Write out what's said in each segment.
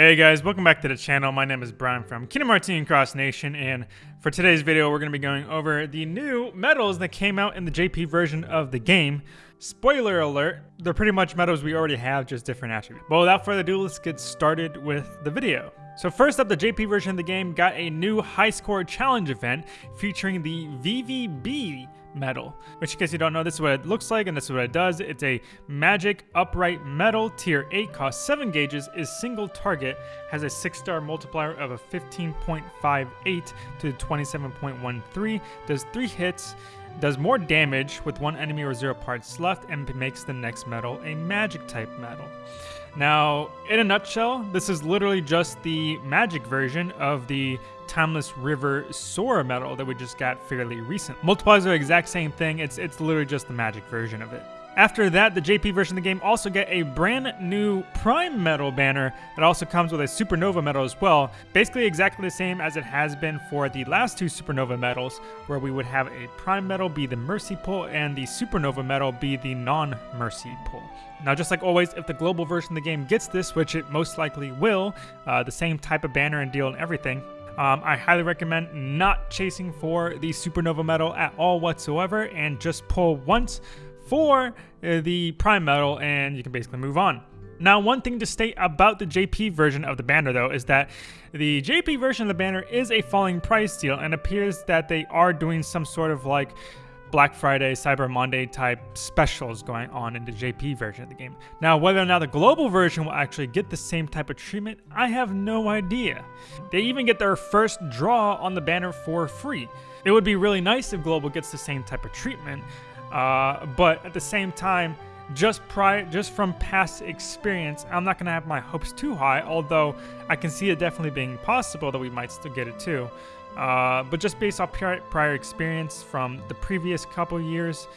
Hey guys, welcome back to the channel. My name is Brian from Kingdom Cross Nation, and for today's video, we're going to be going over the new medals that came out in the JP version of the game. Spoiler alert, they're pretty much medals we already have, just different attributes. But without further ado, let's get started with the video. So first up, the JP version of the game got a new high score challenge event featuring the VVB medal. Which in case you don't know, this is what it looks like and this is what it does. It's a magic upright medal, tier 8, costs 7 gauges, is single target, has a 6 star multiplier of a 15.58 to 27.13, does 3 hits, does more damage with one enemy or zero parts left, and makes the next medal a magic type medal. Now, in a nutshell, this is literally just the magic version of the Timeless River Sora medal that we just got fairly recent. Multipliers are the exact same thing, it's, it's literally just the magic version of it. After that, the JP version of the game also get a brand new Prime Medal banner that also comes with a Supernova medal as well. Basically exactly the same as it has been for the last two Supernova medals, where we would have a Prime medal be the Mercy pull and the Supernova medal be the non-Mercy pull. Now, just like always, if the global version of the game gets this, which it most likely will, uh, the same type of banner and deal and everything, um, I highly recommend not chasing for the Supernova medal at all whatsoever and just pull once for uh, the Prime medal and you can basically move on. Now, one thing to state about the JP version of the banner, though, is that the JP version of the banner is a falling price deal and appears that they are doing some sort of like Black Friday, Cyber Monday type specials going on in the JP version of the game. Now, whether or not the global version will actually get the same type of treatment, I have no idea. They even get their first draw on the banner for free. It would be really nice if global gets the same type of treatment, uh, but at the same time, just prior, just from past experience, I'm not gonna have my hopes too high. Although I can see it definitely being possible that we might still get it too. Uh, but just based off prior, prior experience from the previous couple years,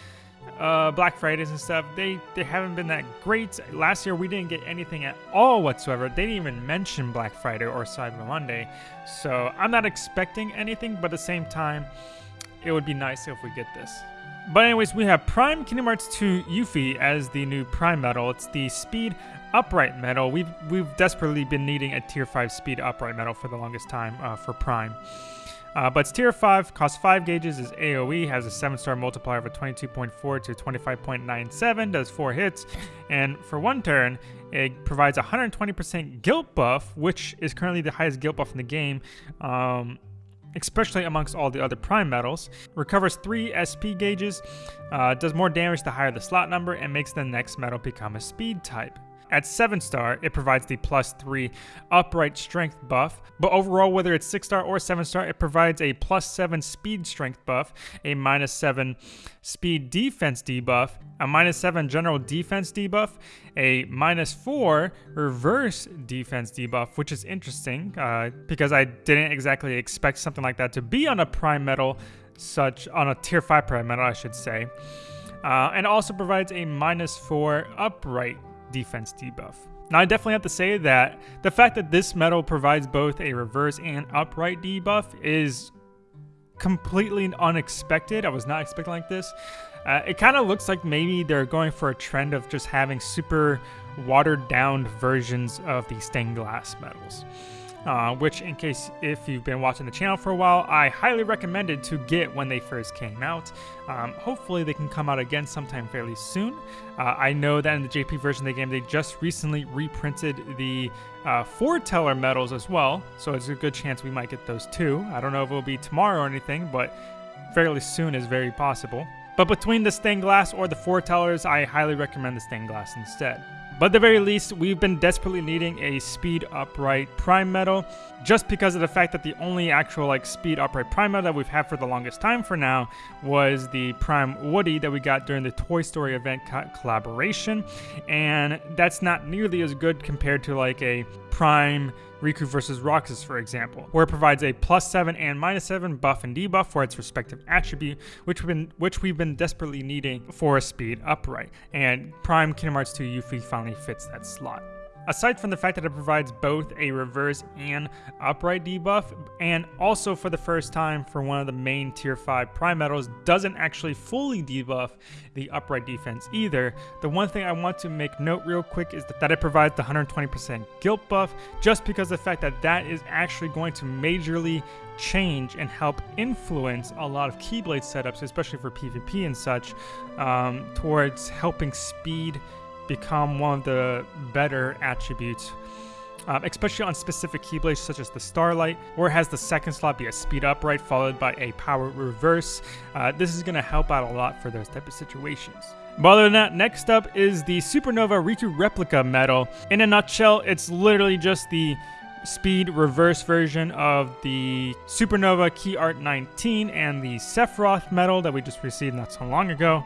uh, Black Fridays and stuff, they they haven't been that great. Last year we didn't get anything at all whatsoever. They didn't even mention Black Friday or Cyber Monday, so I'm not expecting anything. But at the same time, it would be nice if we get this. But anyways, we have Prime Kingdom Hearts 2 Yuffie as the new Prime medal. It's the Speed Upright medal. We've we've desperately been needing a Tier 5 Speed Upright medal for the longest time uh, for Prime. Uh, but it's tier 5, costs 5 gauges, is AoE, has a 7 star multiplier of a 22.4 to 25.97, does 4 hits, and for one turn, it provides 120% guilt buff, which is currently the highest guilt buff in the game. Um, especially amongst all the other prime medals, Recovers 3 SP gauges, uh, does more damage the higher the slot number, and makes the next medal become a speed type. At 7 star, it provides the plus 3 upright strength buff, but overall, whether it's 6 star or 7 star, it provides a plus 7 speed strength buff, a minus 7 speed defense debuff, a minus 7 general defense debuff, a minus 4 reverse defense debuff, which is interesting uh, because I didn't exactly expect something like that to be on a prime medal, such on a tier 5 prime medal, I should say. Uh, and also provides a minus 4 upright defense debuff. Now, I definitely have to say that the fact that this medal provides both a reverse and upright debuff is completely unexpected. I was not expecting like this. Uh, it kind of looks like maybe they're going for a trend of just having super watered down versions of the stained glass medals uh, which in case if you've been watching the channel for a while, I highly recommended to get when they first came out. Um, hopefully they can come out again sometime fairly soon. Uh, I know that in the JP version of the game, they just recently reprinted the uh, foreteller medals as well, so it's a good chance we might get those too. I don't know if it'll be tomorrow or anything, but fairly soon is very possible. But between the stained glass or the foretellers, I highly recommend the stained glass instead. But at the very least, we've been desperately needing a speed upright prime medal, just because of the fact that the only actual like speed upright prime medal that we've had for the longest time for now was the prime Woody that we got during the Toy Story event co collaboration, and that's not nearly as good compared to like a prime Riku versus Roxas, for example, where it provides a plus 7 and minus 7 buff and debuff for its respective attribute, which we've been, which we've been desperately needing for a speed upright. And Prime Kingdom Hearts 2 Yuffie finally fits that slot. Aside from the fact that it provides both a reverse and upright debuff, and also for the first time for one of the main tier 5 prime medals, doesn't actually fully debuff the upright defense either. The one thing I want to make note real quick is that it provides the 120% guilt buff, just because the fact that that is actually going to majorly change and help influence a lot of Keyblade setups, especially for PvP and such, um, towards helping speed become one of the better attributes. Um, especially on specific Keyblades such as the Starlight, or has the second slot be a speed upright followed by a power reverse. Uh, this is going to help out a lot for those type of situations. But other than that, next up is the Supernova Riku Replica medal. In a nutshell, it's literally just the speed reverse version of the Supernova Key Art 19 and the Sephiroth medal that we just received not so long ago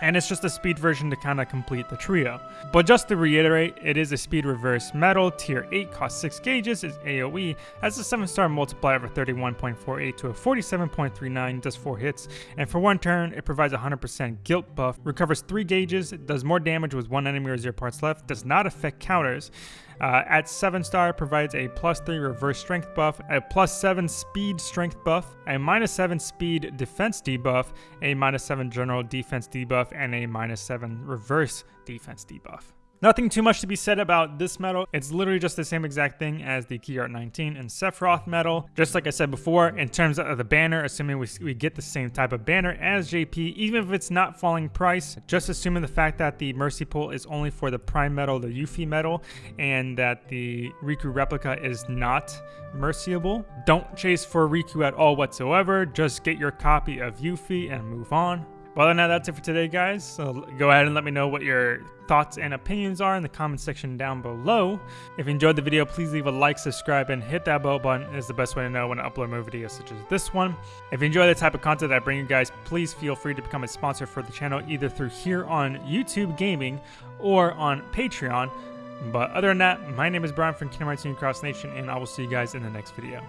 and it's just a speed version to kind of complete the trio. But just to reiterate, it is a speed reverse medal, tier 8, costs 6 gauges, is AoE, has a 7 star multiplier of 31.48 to a 47.39, does 4 hits, and for one turn, it provides 100% guilt buff, recovers 3 gauges, does more damage with 1 enemy or 0 parts left, does not affect counters, uh, at 7 star provides a plus 3 reverse strength buff, a plus 7 speed strength buff, a minus 7 speed defense debuff, a minus 7 general defense debuff, and a minus 7 reverse defense debuff. Nothing too much to be said about this medal. It's literally just the same exact thing as the Key Art 19 and Sephiroth medal. Just like I said before, in terms of the banner, assuming we, we get the same type of banner as JP, even if it's not falling price, just assuming the fact that the Mercy Pull is only for the Prime medal, the Yuffie medal, and that the Riku replica is not merciable. Don't chase for Riku at all whatsoever. Just get your copy of Yuffie and move on. Well, now that's it for today, guys. So go ahead and let me know what your thoughts and opinions are in the comment section down below. If you enjoyed the video, please leave a like, subscribe, and hit that bell button. It is the best way to know when I upload more videos such as this one. If you enjoy the type of content I bring you guys, please feel free to become a sponsor for the channel either through here on YouTube Gaming or on Patreon. But other than that, my name is Brian from Kingdom Hearts Cross Nation, and I will see you guys in the next video.